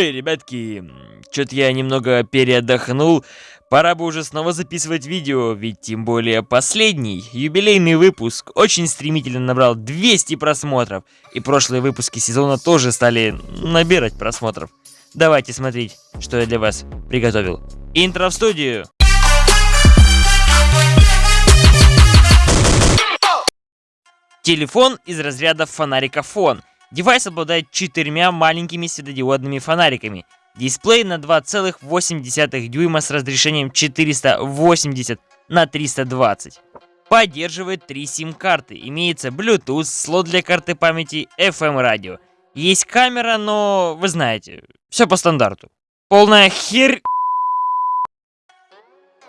Ой, ребятки, что-то я немного переотдохнул. Пора бы уже снова записывать видео, ведь тем более последний, юбилейный выпуск, очень стремительно набрал 200 просмотров. И прошлые выпуски сезона тоже стали набирать просмотров. Давайте смотреть, что я для вас приготовил. Интро в студию! Телефон из разряда фонарика фон. Девайс обладает четырьмя маленькими светодиодными фонариками. Дисплей на 2,8 дюйма с разрешением 480 на 320. Поддерживает три сим-карты. Имеется Bluetooth, слот для карты памяти, FM радио. Есть камера, но вы знаете, все по стандарту. Полная хер...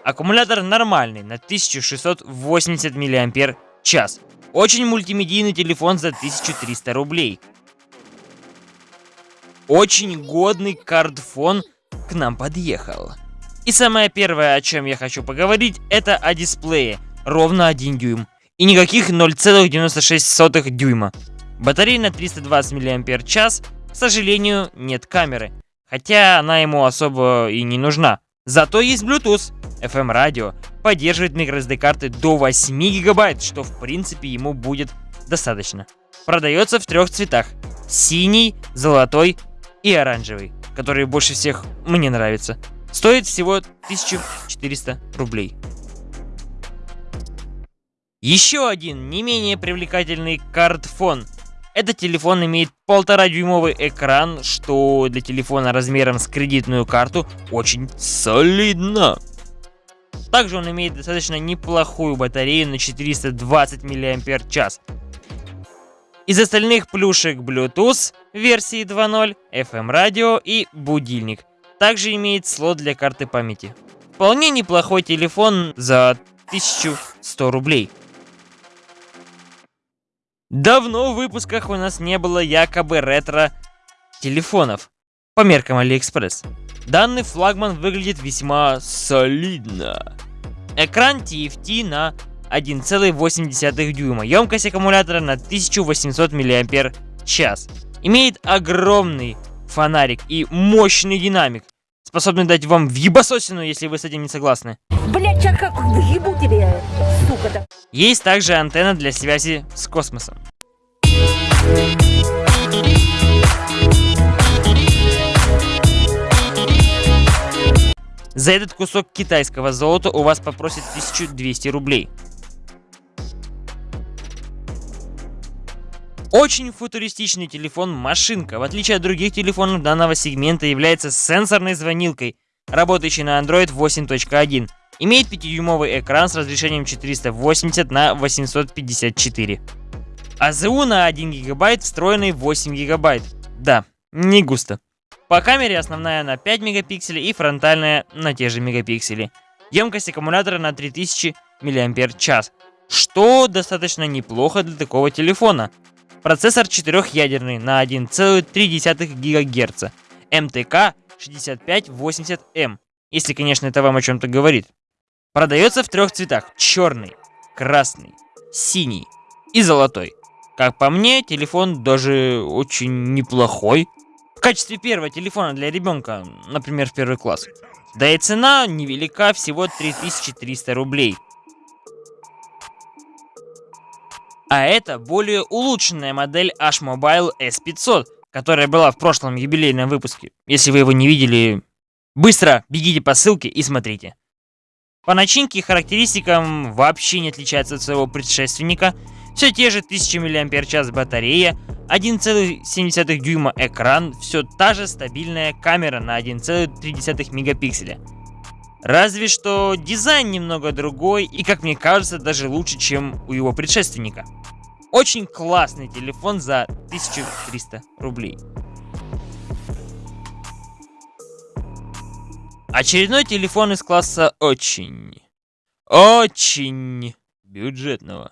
Аккумулятор нормальный, на 1680 мАч. Очень мультимедийный телефон за 1300 рублей. Очень годный картфон к нам подъехал. И самое первое, о чем я хочу поговорить, это о дисплее. Ровно 1 дюйм. И никаких 0,96 дюйма. Батарея на 320 мАч. К сожалению, нет камеры. Хотя она ему особо и не нужна. Зато есть Bluetooth. FM радио поддерживает microSD карты до 8 гигабайт, что в принципе ему будет достаточно. Продается в трех цветах. Синий, золотой и оранжевый, который больше всех мне нравится. Стоит всего 1400 рублей. Еще один не менее привлекательный картфон. Этот телефон имеет полтора дюймовый экран, что для телефона размером с кредитную карту очень солидно. Также он имеет достаточно неплохую батарею на 420 мАч. Из остальных плюшек Bluetooth версии 2.0, FM радио и будильник. Также имеет слот для карты памяти. Вполне неплохой телефон за 1100 рублей. Давно в выпусках у нас не было якобы ретро телефонов по меркам Алиэкспресс. Данный флагман выглядит весьма солидно. Экран TFT на 1,8 дюйма, емкость аккумулятора на 1800 мАч. Имеет огромный фонарик и мощный динамик, способный дать вам въебасосину, если вы с этим не согласны. Блять, а как въебу тебе, сука-то. Есть также антенна для связи с космосом. За этот кусок китайского золота у вас попросят 1200 рублей. Очень футуристичный телефон машинка, в отличие от других телефонов данного сегмента, является сенсорной звонилкой, работающей на Android 8.1. Имеет 5-дюймовый экран с разрешением 480 на 854. АЗУ на 1 гигабайт, встроенный 8 гигабайт. Да, не густо. По камере основная на 5 мегапикселей и фронтальная на те же мегапиксели. Емкость аккумулятора на 3000 мАч, что достаточно неплохо для такого телефона. Процессор четырехъядерный на 1,3 ГГц, МТК 6580М, если, конечно, это вам о чем-то говорит. Продается в трех цветах. Черный, красный, синий и золотой. Как по мне, телефон даже очень неплохой. В качестве первого телефона для ребенка, например, в первый класс. Да и цена невелика, всего 3300 рублей. А это более улучшенная модель H-Mobile S500, которая была в прошлом юбилейном выпуске. Если вы его не видели, быстро бегите по ссылке и смотрите. По начинке и характеристикам вообще не отличается от своего предшественника. Все те же 1000 мАч батарея, 1,7 дюйма экран, все та же стабильная камера на 1,3 мегапикселя. Разве что дизайн немного другой и, как мне кажется, даже лучше, чем у его предшественника. Очень классный телефон за 1300 рублей. Очередной телефон из класса очень, очень бюджетного.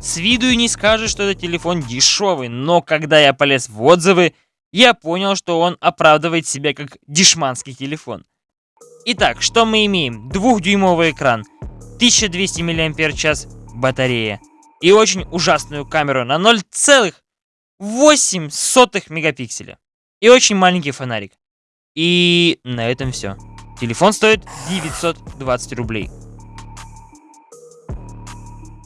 С виду и не скажешь, что это телефон дешевый, но когда я полез в отзывы, я понял, что он оправдывает себя как дешманский телефон. Итак, что мы имеем? Двухдюймовый экран, 1200 мАч батарея и очень ужасную камеру на 0,8 мегапикселя. И очень маленький фонарик. И на этом все. Телефон стоит 920 рублей.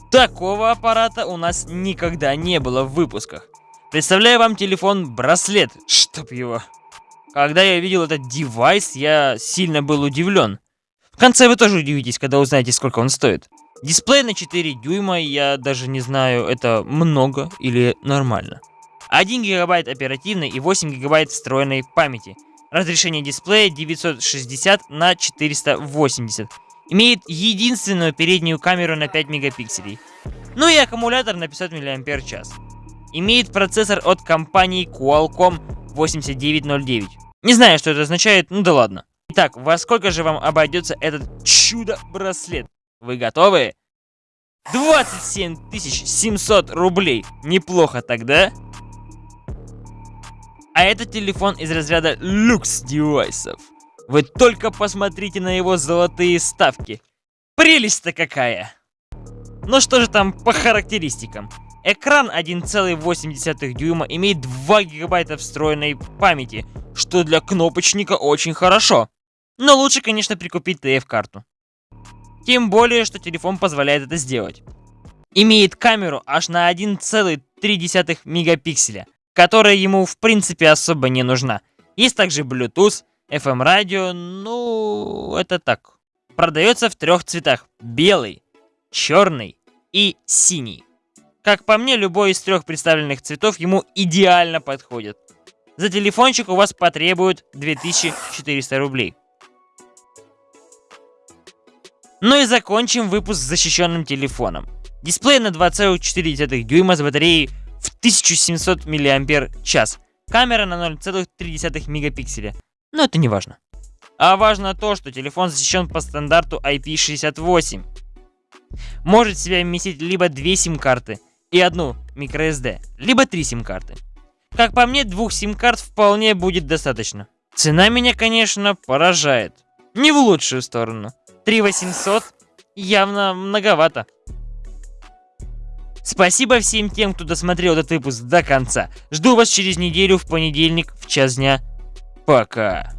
Такого аппарата у нас никогда не было в выпусках. Представляю вам телефон-браслет, чтоб его. Когда я видел этот девайс, я сильно был удивлен. В конце вы тоже удивитесь, когда узнаете, сколько он стоит. Дисплей на 4 дюйма, я даже не знаю, это много или нормально. 1 гигабайт оперативной и 8 гигабайт встроенной памяти. Разрешение дисплея 960 на 480. Имеет единственную переднюю камеру на 5 мегапикселей. Ну и аккумулятор на 500 мАч. Имеет процессор от компании Qualcomm 8909. Не знаю, что это означает, ну да ладно. Итак, во сколько же вам обойдется этот чудо-браслет? Вы готовы? 27 700 рублей. Неплохо тогда? А этот телефон из разряда люкс девайсов. Вы только посмотрите на его золотые ставки. Прелесть-то какая! Ну что же там по характеристикам? Экран 1,8 дюйма имеет 2 гигабайта встроенной памяти, что для кнопочника очень хорошо. Но лучше, конечно, прикупить TF-карту. Тем более, что телефон позволяет это сделать. Имеет камеру аж на 1,3 мегапикселя, которая ему в принципе особо не нужна. Есть также Bluetooth, FM радио, ну, это так. Продается в трех цветах. Белый, черный и синий. Как по мне, любой из трех представленных цветов ему идеально подходит. За телефончик у вас потребуют 2400 рублей. Ну и закончим выпуск с защищенным телефоном. Дисплей на 2,4 дюйма с батареей 1700 мАч. Камера на 0,3 мегапикселя. Но это не важно. А важно то, что телефон защищен по стандарту IP68. Может в себя вместить либо две сим-карты и одну microSD, либо три сим-карты. Как по мне, двух сим-карт вполне будет достаточно. Цена меня, конечно, поражает. Не в лучшую сторону. 3800 явно многовато. Спасибо всем тем, кто досмотрел этот выпуск до конца. Жду вас через неделю в понедельник в час дня. Пока.